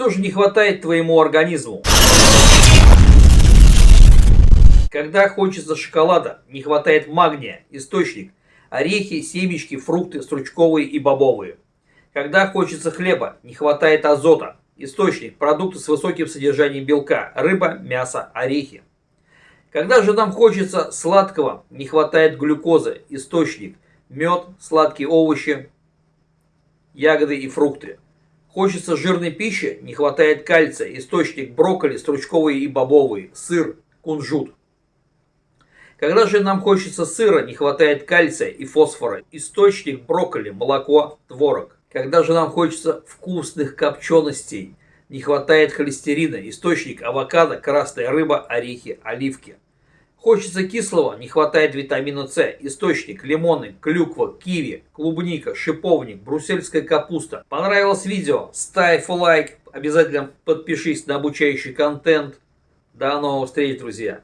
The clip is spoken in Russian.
Что же не хватает твоему организму? Когда хочется шоколада, не хватает магния, источник, орехи, семечки, фрукты, стручковые и бобовые. Когда хочется хлеба, не хватает азота, источник, продукты с высоким содержанием белка, рыба, мясо, орехи. Когда же нам хочется сладкого, не хватает глюкозы, источник, мед, сладкие овощи, ягоды и фрукты. Хочется жирной пищи, не хватает кальция, источник брокколи, стручковые и бобовые, сыр, кунжут. Когда же нам хочется сыра, не хватает кальция и фосфора, источник брокколи, молоко, творог. Когда же нам хочется вкусных копченостей, не хватает холестерина, источник авокадо, красная рыба, орехи, оливки. Хочется кислого, не хватает витамина С, источник лимоны, клюква, киви, клубника, шиповник, брусельская капуста. Понравилось видео? Ставь лайк, обязательно подпишись на обучающий контент. До новых встреч, друзья!